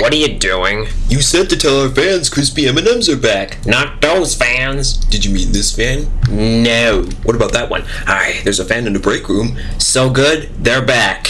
What are you doing? You said to tell our fans crispy M&Ms are back. Not those fans. Did you mean this fan? No. What about that one? Hi, there's a fan in the break room. So good, they're back.